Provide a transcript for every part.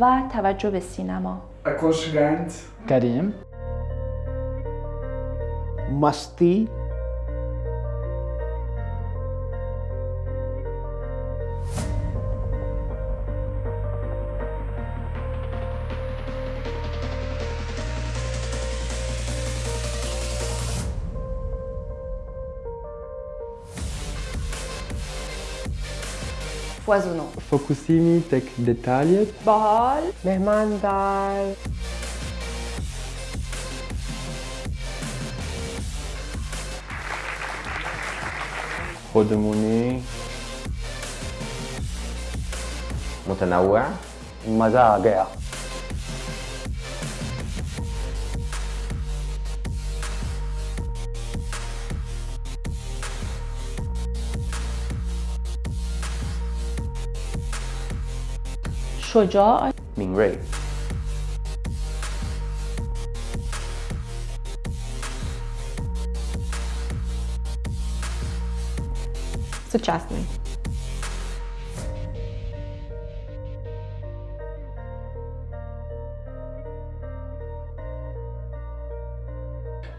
و توجه به سینما. کریم مستی foisonnant Focusimi tek detalje, باحال مهماندار خودمونی متنوع مزاجع Shoujo Ming Ray Сучасний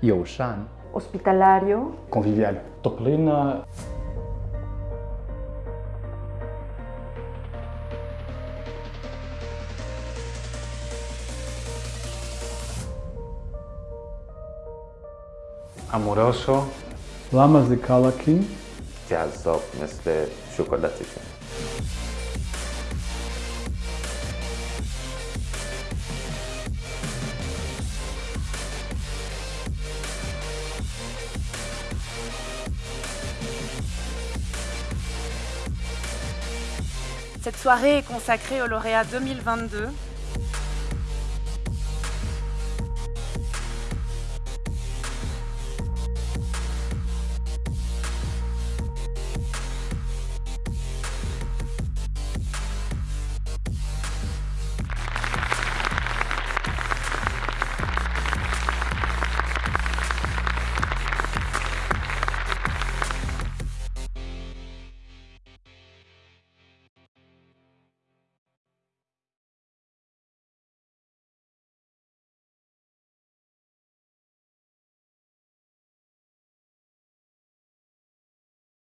Йошан Ospitalario. Conviviale. Топлина amoroso, lamas de calaquim, جذاب مثل شکلاتشون Cette soirée est consacrée au lauréat 2022